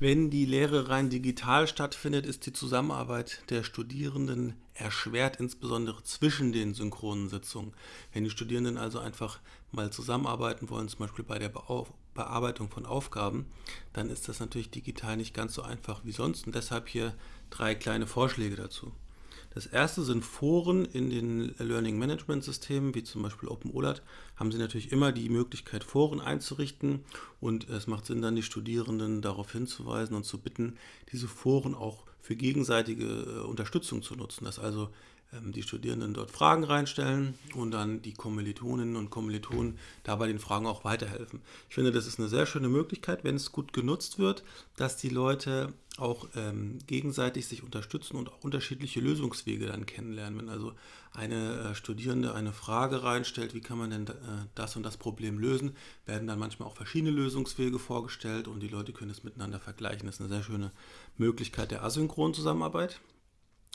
Wenn die Lehre rein digital stattfindet, ist die Zusammenarbeit der Studierenden erschwert, insbesondere zwischen den synchronen Sitzungen. Wenn die Studierenden also einfach mal zusammenarbeiten wollen, zum Beispiel bei der Bearbeitung von Aufgaben, dann ist das natürlich digital nicht ganz so einfach wie sonst und deshalb hier drei kleine Vorschläge dazu. Das erste sind Foren in den Learning Management Systemen, wie zum Beispiel OpenOLAT, haben Sie natürlich immer die Möglichkeit, Foren einzurichten und es macht Sinn, dann die Studierenden darauf hinzuweisen und zu bitten, diese Foren auch für gegenseitige äh, Unterstützung zu nutzen, dass also die Studierenden dort Fragen reinstellen und dann die Kommilitoninnen und Kommilitonen dabei den Fragen auch weiterhelfen. Ich finde, das ist eine sehr schöne Möglichkeit, wenn es gut genutzt wird, dass die Leute auch ähm, gegenseitig sich unterstützen und auch unterschiedliche Lösungswege dann kennenlernen. Wenn also eine äh, Studierende eine Frage reinstellt, wie kann man denn äh, das und das Problem lösen, werden dann manchmal auch verschiedene Lösungswege vorgestellt und die Leute können es miteinander vergleichen. Das ist eine sehr schöne Möglichkeit der asynchronen Zusammenarbeit.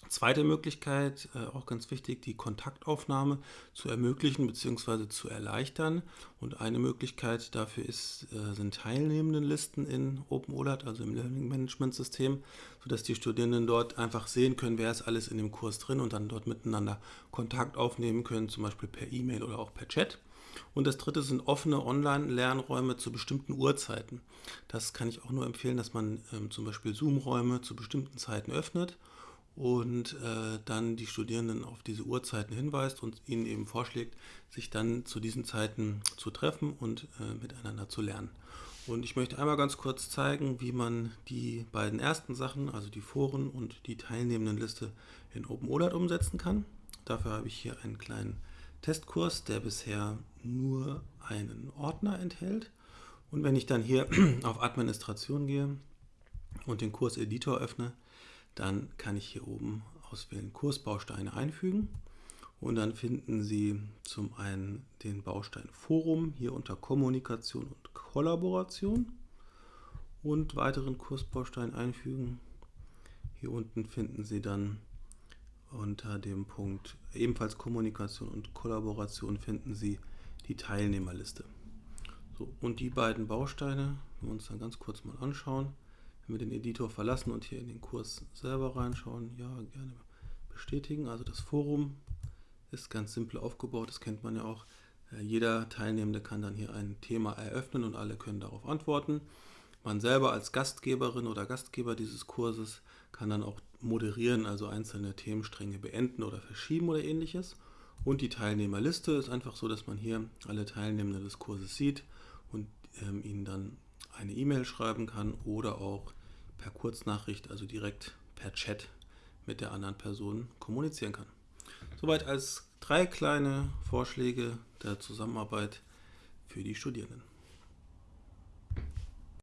Zweite Möglichkeit, äh, auch ganz wichtig, die Kontaktaufnahme zu ermöglichen bzw. zu erleichtern. Und eine Möglichkeit dafür ist, äh, sind Teilnehmendenlisten in OpenOLAT, also im Learning Management System, sodass die Studierenden dort einfach sehen können, wer ist alles in dem Kurs drin und dann dort miteinander Kontakt aufnehmen können, zum Beispiel per E-Mail oder auch per Chat. Und das dritte sind offene Online-Lernräume zu bestimmten Uhrzeiten. Das kann ich auch nur empfehlen, dass man ähm, zum Beispiel Zoom-Räume zu bestimmten Zeiten öffnet und äh, dann die Studierenden auf diese Uhrzeiten hinweist und ihnen eben vorschlägt, sich dann zu diesen Zeiten zu treffen und äh, miteinander zu lernen. Und ich möchte einmal ganz kurz zeigen, wie man die beiden ersten Sachen, also die Foren und die Teilnehmendenliste in OpenOLAT umsetzen kann. Dafür habe ich hier einen kleinen Testkurs, der bisher nur einen Ordner enthält. Und wenn ich dann hier auf Administration gehe und den Kurseditor öffne, dann kann ich hier oben auswählen Kursbausteine einfügen und dann finden Sie zum einen den Baustein Forum hier unter Kommunikation und Kollaboration und weiteren Kursbaustein einfügen. Hier unten finden Sie dann unter dem Punkt ebenfalls Kommunikation und Kollaboration finden Sie die Teilnehmerliste. So, und die beiden Bausteine, wenn wir uns dann ganz kurz mal anschauen, wenn wir den Editor verlassen und hier in den Kurs selber reinschauen, ja, gerne bestätigen. Also das Forum ist ganz simpel aufgebaut, das kennt man ja auch. Äh, jeder Teilnehmende kann dann hier ein Thema eröffnen und alle können darauf antworten. Man selber als Gastgeberin oder Gastgeber dieses Kurses kann dann auch moderieren, also einzelne Themenstränge beenden oder verschieben oder ähnliches. Und die Teilnehmerliste ist einfach so, dass man hier alle Teilnehmenden des Kurses sieht und ähm, ihnen dann eine E-Mail schreiben kann oder auch per Kurznachricht, also direkt per Chat mit der anderen Person kommunizieren kann. Soweit als drei kleine Vorschläge der Zusammenarbeit für die Studierenden.